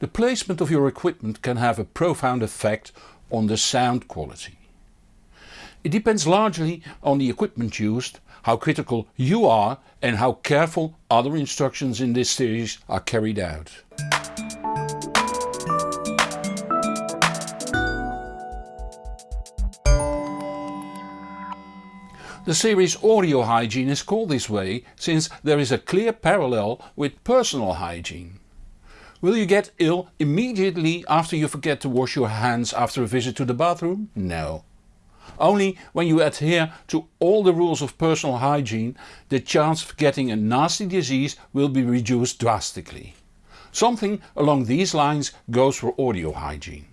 The placement of your equipment can have a profound effect on the sound quality. It depends largely on the equipment used, how critical you are and how careful other instructions in this series are carried out. The series Audio Hygiene is called this way since there is a clear parallel with personal hygiene. Will you get ill immediately after you forget to wash your hands after a visit to the bathroom? No. Only when you adhere to all the rules of personal hygiene the chance of getting a nasty disease will be reduced drastically. Something along these lines goes for audio hygiene.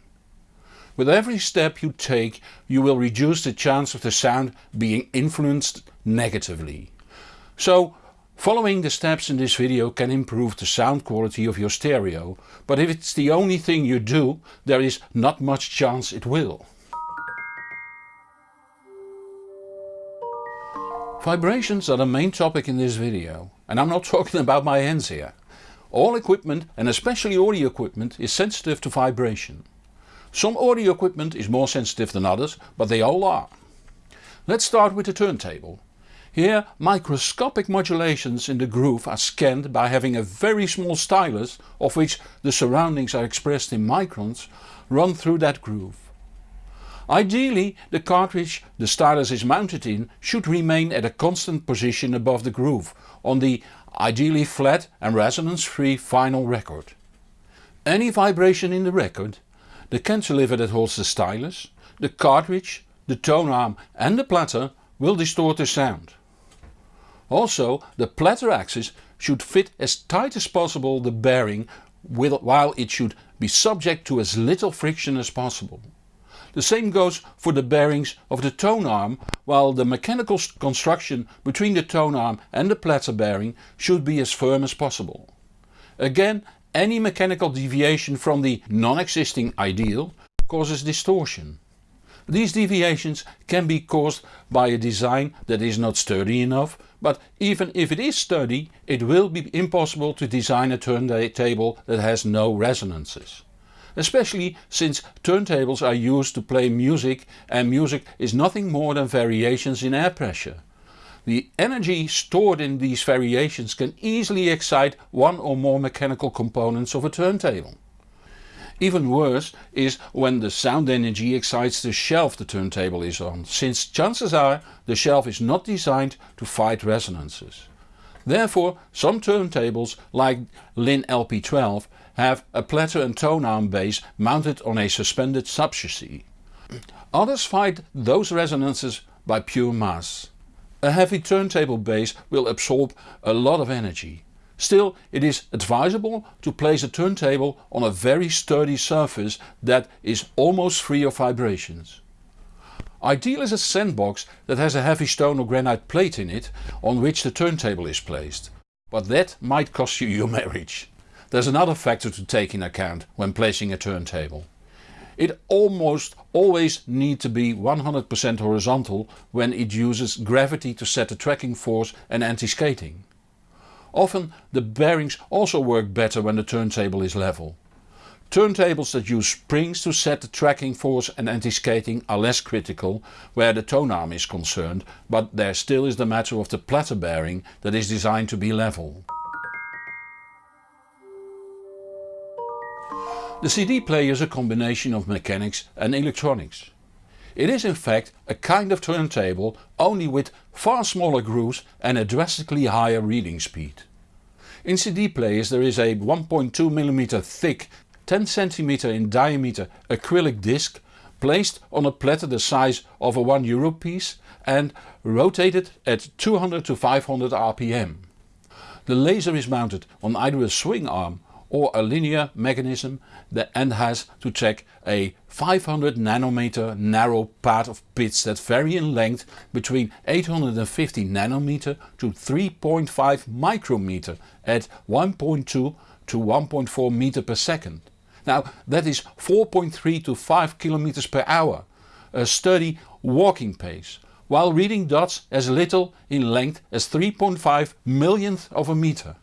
With every step you take you will reduce the chance of the sound being influenced negatively. So following the steps in this video can improve the sound quality of your stereo, but if it's the only thing you do there is not much chance it will. Vibrations are the main topic in this video and I'm not talking about my hands here. All equipment and especially audio equipment is sensitive to vibration. Some audio equipment is more sensitive than others, but they all are. Let's start with the turntable. Here microscopic modulations in the groove are scanned by having a very small stylus, of which the surroundings are expressed in microns, run through that groove. Ideally the cartridge the stylus is mounted in should remain at a constant position above the groove on the ideally flat and resonance free vinyl record. Any vibration in the record the cantilever that holds the stylus, the cartridge, the tone arm and the platter will distort the sound. Also the platter axis should fit as tight as possible the bearing while it should be subject to as little friction as possible. The same goes for the bearings of the tone arm while the mechanical construction between the tone arm and the platter bearing should be as firm as possible. Again any mechanical deviation from the non-existing ideal causes distortion. These deviations can be caused by a design that is not sturdy enough, but even if it is sturdy it will be impossible to design a turntable that has no resonances. Especially since turntables are used to play music and music is nothing more than variations in air pressure. The energy stored in these variations can easily excite one or more mechanical components of a turntable. Even worse is when the sound energy excites the shelf the turntable is on, since chances are the shelf is not designed to fight resonances. Therefore some turntables like Linn LP12 have a platter and tone arm base mounted on a suspended subchassis. Others fight those resonances by pure mass. A heavy turntable base will absorb a lot of energy. Still it is advisable to place a turntable on a very sturdy surface that is almost free of vibrations. Ideal is a sandbox that has a heavy stone or granite plate in it on which the turntable is placed. But that might cost you your marriage. There's another factor to take in account when placing a turntable. It almost always need to be 100% horizontal when it uses gravity to set the tracking force and anti-skating. Often the bearings also work better when the turntable is level. Turntables that use springs to set the tracking force and anti-skating are less critical where the tone arm is concerned, but there still is the matter of the platter bearing that is designed to be level. The CD player is a combination of mechanics and electronics. It is in fact a kind of turntable only with far smaller grooves and a drastically higher reading speed. In CD players there is a 1.2mm thick 10cm in diameter acrylic disc placed on a platter the size of a 1 euro piece and rotated at 200 to 500 rpm. The laser is mounted on either a swing arm or a linear mechanism that and has to check a 500 nanometer narrow path of bits that vary in length between 850 nanometer to 3.5 micrometer at 1.2 to 1.4 meter per second. Now that is 4.3 to 5 kilometers per hour, a sturdy walking pace, while reading dots as little in length as 3.5 millionth of a meter.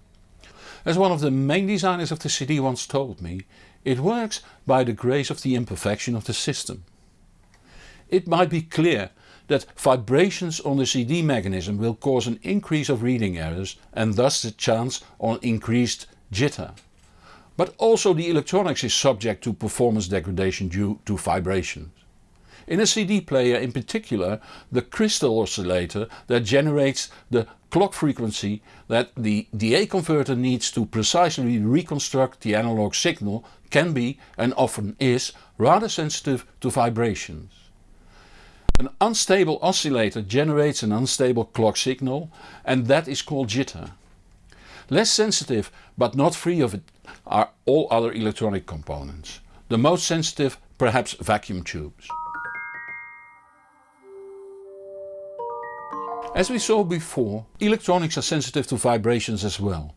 As one of the main designers of the CD once told me, It works by the grace of the imperfection of the system. It might be clear that vibrations on the CD mechanism will cause an increase of reading errors and thus the chance on increased jitter. But also the electronics is subject to performance degradation due to vibrations. In a CD player in particular the crystal oscillator that generates the clock frequency that the DA converter needs to precisely reconstruct the analog signal can be and often is rather sensitive to vibrations. An unstable oscillator generates an unstable clock signal and that is called jitter. Less sensitive but not free of it are all other electronic components. The most sensitive perhaps vacuum tubes. As we saw before, electronics are sensitive to vibrations as well.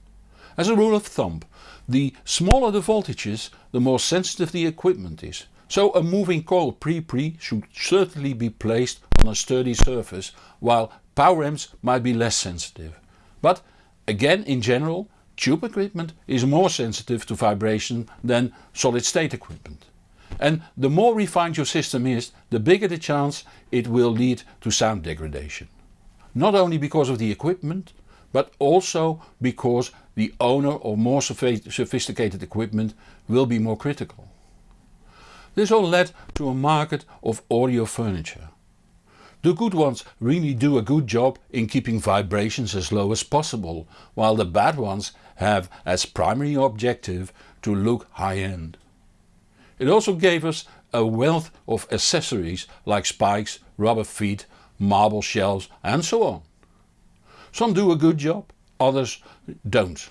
As a rule of thumb, the smaller the voltages, the more sensitive the equipment is. So a moving coil pre-pre should certainly be placed on a sturdy surface, while power amps might be less sensitive. But again in general, tube equipment is more sensitive to vibration than solid state equipment. And the more refined your system is, the bigger the chance it will lead to sound degradation not only because of the equipment but also because the owner of more sophisticated equipment will be more critical. This all led to a market of audio furniture. The good ones really do a good job in keeping vibrations as low as possible, while the bad ones have as primary objective to look high-end. It also gave us a wealth of accessories like spikes, rubber feet marble shelves and so on. Some do a good job, others don't.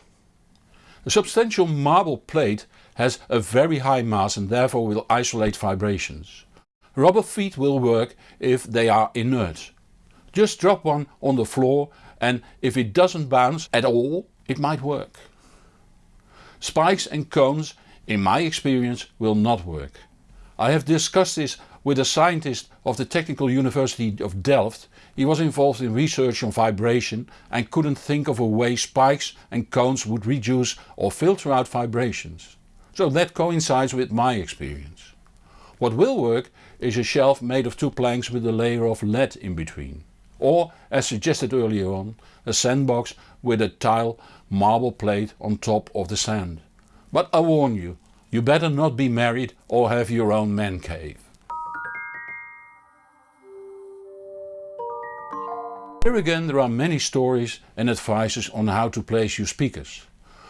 A substantial marble plate has a very high mass and therefore will isolate vibrations. Rubber feet will work if they are inert. Just drop one on the floor and if it doesn't bounce at all it might work. Spikes and cones in my experience will not work. I have discussed this with a scientist of the Technical University of Delft. He was involved in research on vibration and couldn't think of a way spikes and cones would reduce or filter out vibrations. So that coincides with my experience. What will work is a shelf made of two planks with a layer of lead in between. Or as suggested earlier on, a sandbox with a tile marble plate on top of the sand. But I warn you, you better not be married or have your own man cave. Here again there are many stories and advices on how to place your speakers.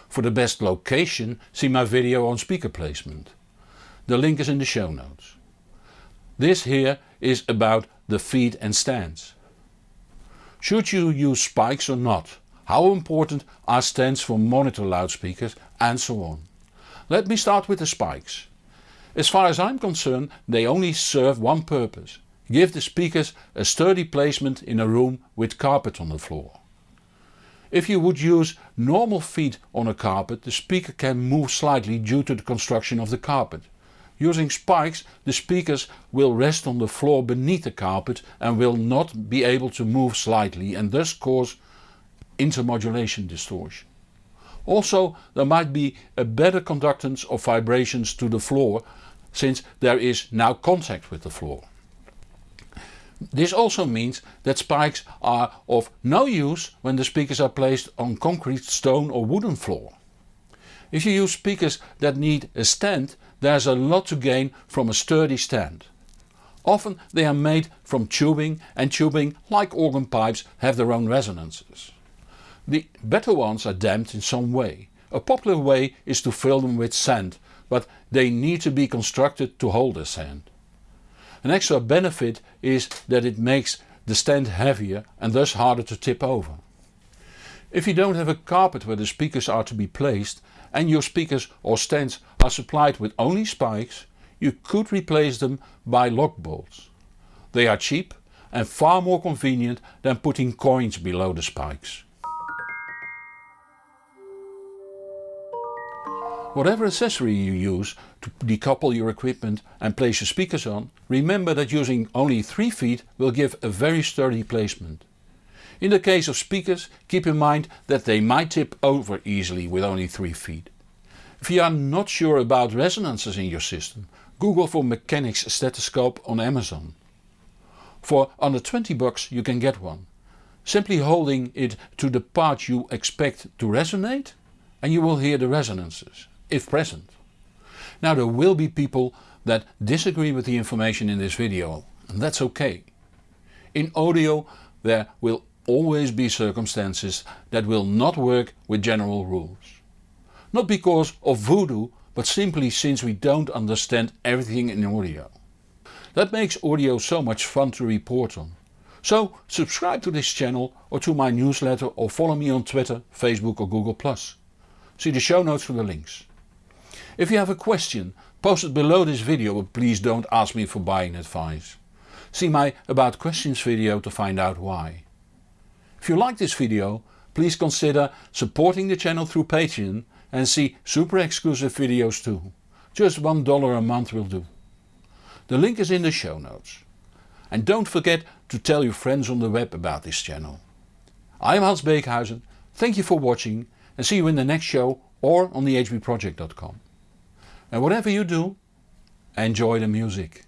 For the best location see my video on speaker placement. The link is in the show notes. This here is about the feet and stands. Should you use spikes or not? How important are stands for monitor loudspeakers and so on. Let me start with the spikes. As far as I'm concerned they only serve one purpose Give the speakers a sturdy placement in a room with carpet on the floor. If you would use normal feet on a carpet the speaker can move slightly due to the construction of the carpet. Using spikes the speakers will rest on the floor beneath the carpet and will not be able to move slightly and thus cause intermodulation distortion. Also there might be a better conductance of vibrations to the floor since there is now contact with the floor. This also means that spikes are of no use when the speakers are placed on concrete, stone or wooden floor. If you use speakers that need a stand there's a lot to gain from a sturdy stand. Often they are made from tubing and tubing like organ pipes have their own resonances. The better ones are damped in some way. A popular way is to fill them with sand but they need to be constructed to hold the sand. An extra benefit is that it makes the stand heavier and thus harder to tip over. If you don't have a carpet where the speakers are to be placed and your speakers or stands are supplied with only spikes, you could replace them by lock bolts. They are cheap and far more convenient than putting coins below the spikes. Whatever accessory you use to decouple your equipment and place your speakers on, remember that using only 3 feet will give a very sturdy placement. In the case of speakers keep in mind that they might tip over easily with only 3 feet. If you are not sure about resonances in your system, Google for Mechanics stethoscope on Amazon. For under 20 bucks you can get one. Simply holding it to the part you expect to resonate and you will hear the resonances, if present. Now there will be people that disagree with the information in this video and that's okay. In audio there will always be circumstances that will not work with general rules. Not because of voodoo but simply since we don't understand everything in audio. That makes audio so much fun to report on. So subscribe to this channel or to my newsletter or follow me on Twitter, Facebook or Google+. See the show notes for the links. If you have a question, post it below this video but please don't ask me for buying advice. See my about questions video to find out why. If you like this video please consider supporting the channel through Patreon and see super exclusive videos too. Just $1 a month will do. The link is in the show notes. And don't forget to tell your friends on the web about this channel. I am Hans Beekhuizen, thank you for watching and see you in the next show or on thehbproject.com. And whatever you do, enjoy the music.